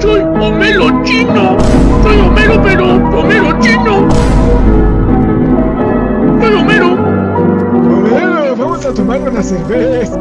Soy Homero Chino. Soy Homero, pero Homero Chino. Soy Homero. Homero, vamos a tomar una cerveza.